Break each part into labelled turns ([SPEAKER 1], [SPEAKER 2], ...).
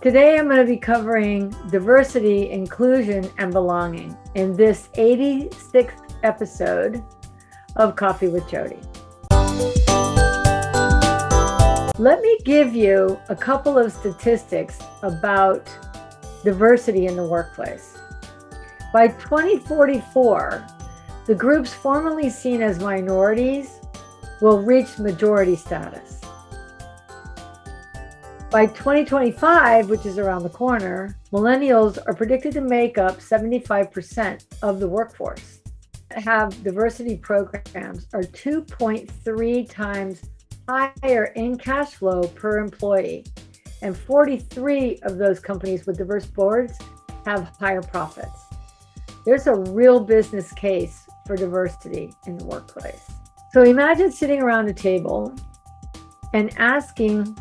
[SPEAKER 1] Today, I'm going to be covering diversity, inclusion, and belonging in this 86th episode of Coffee with Jody. Let me give you a couple of statistics about diversity in the workplace. By 2044, the groups formerly seen as minorities will reach majority status. By 2025, which is around the corner, millennials are predicted to make up 75% of the workforce. Have diversity programs are 2.3 times higher in cash flow per employee. And 43 of those companies with diverse boards have higher profits. There's a real business case for diversity in the workplace. So imagine sitting around a table and asking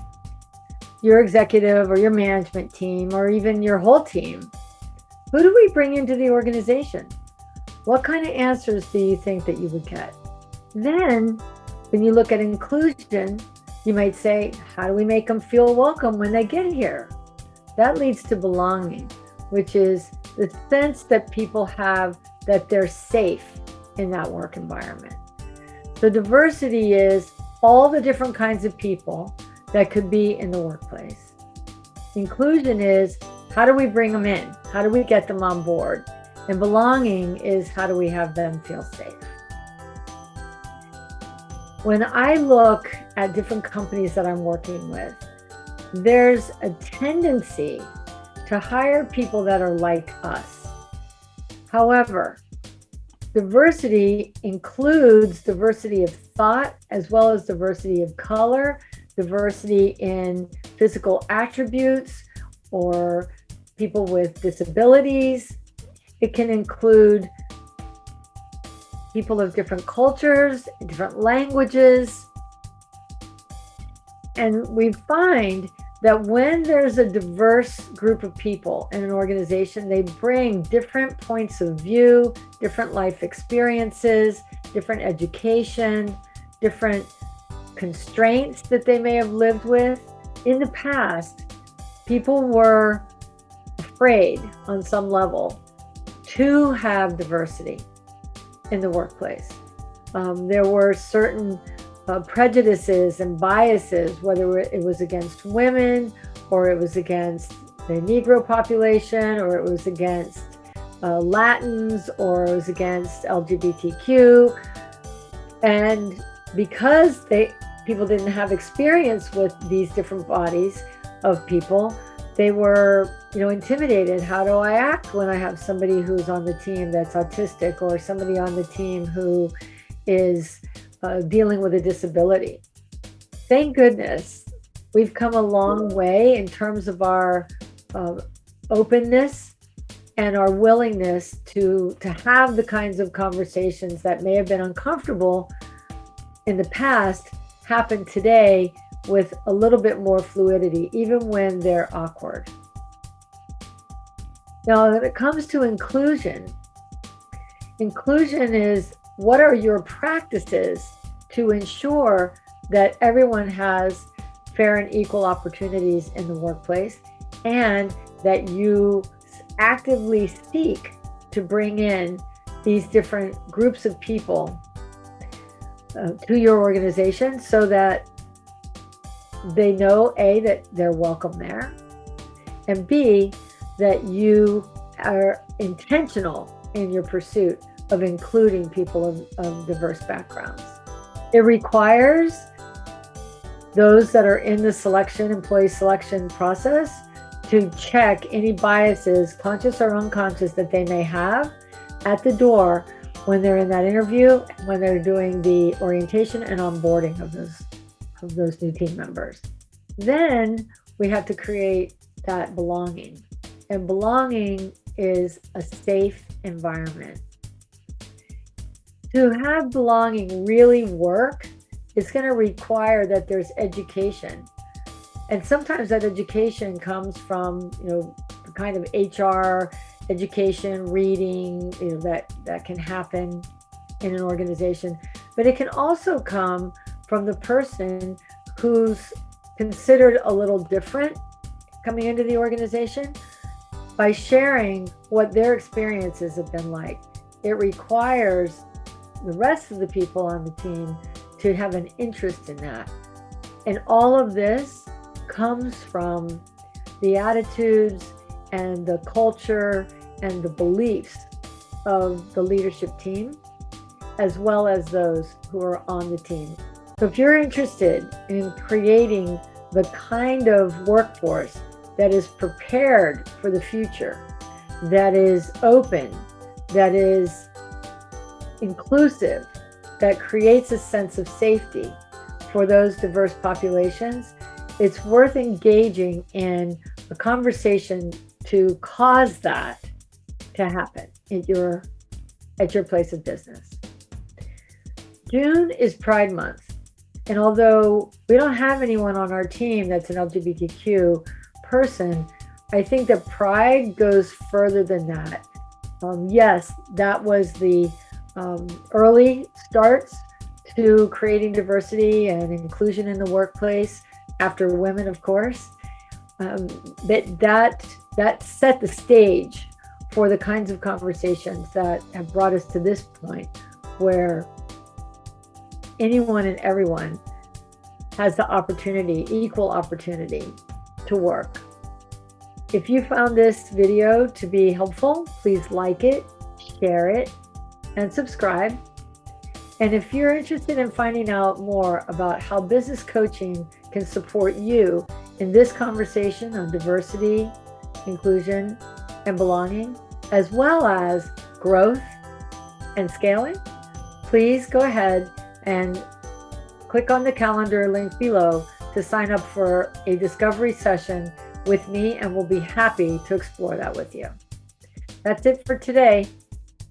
[SPEAKER 1] your executive or your management team or even your whole team, who do we bring into the organization? What kind of answers do you think that you would get? Then, when you look at inclusion, you might say, how do we make them feel welcome when they get here? That leads to belonging, which is the sense that people have that they're safe in that work environment. So diversity is all the different kinds of people that could be in the workplace. Inclusion is how do we bring them in? How do we get them on board? And belonging is how do we have them feel safe? When I look at different companies that I'm working with, there's a tendency to hire people that are like us. However, diversity includes diversity of thought as well as diversity of color diversity in physical attributes or people with disabilities. It can include people of different cultures, different languages. And we find that when there's a diverse group of people in an organization, they bring different points of view, different life experiences, different education, different constraints that they may have lived with. In the past, people were afraid on some level to have diversity in the workplace. Um, there were certain uh, prejudices and biases, whether it was against women or it was against the Negro population or it was against uh, Latins or it was against LGBTQ. And because they people didn't have experience with these different bodies of people, they were, you know, intimidated. How do I act when I have somebody who's on the team that's autistic or somebody on the team who is uh, dealing with a disability? Thank goodness we've come a long way in terms of our uh, openness and our willingness to to have the kinds of conversations that may have been uncomfortable in the past happen today with a little bit more fluidity, even when they're awkward. Now, when it comes to inclusion, inclusion is what are your practices to ensure that everyone has fair and equal opportunities in the workplace and that you actively seek to bring in these different groups of people uh, to your organization so that they know A, that they're welcome there, and B, that you are intentional in your pursuit of including people of, of diverse backgrounds. It requires those that are in the selection, employee selection process to check any biases, conscious or unconscious, that they may have at the door when they're in that interview, when they're doing the orientation and onboarding of those of those new team members. Then we have to create that belonging. And belonging is a safe environment. To have belonging really work, it's going to require that there's education. And sometimes that education comes from, you know, the kind of HR education, reading, you know, that, that can happen in an organization. But it can also come from the person who's considered a little different coming into the organization by sharing what their experiences have been like. It requires the rest of the people on the team to have an interest in that. And all of this comes from the attitudes and the culture and the beliefs of the leadership team, as well as those who are on the team. So if you're interested in creating the kind of workforce that is prepared for the future, that is open, that is inclusive, that creates a sense of safety for those diverse populations, it's worth engaging in a conversation to cause that to happen at your at your place of business. June is Pride Month. And although we don't have anyone on our team that's an LGBTQ person, I think that pride goes further than that. Um, yes, that was the um, early starts to creating diversity and inclusion in the workplace after women, of course. Um, that that that set the stage for the kinds of conversations that have brought us to this point, where anyone and everyone has the opportunity, equal opportunity to work. If you found this video to be helpful, please like it, share it, and subscribe. And if you're interested in finding out more about how business coaching can support you in this conversation on diversity, inclusion, and belonging, as well as growth and scaling, please go ahead and click on the calendar link below to sign up for a discovery session with me and we'll be happy to explore that with you. That's it for today.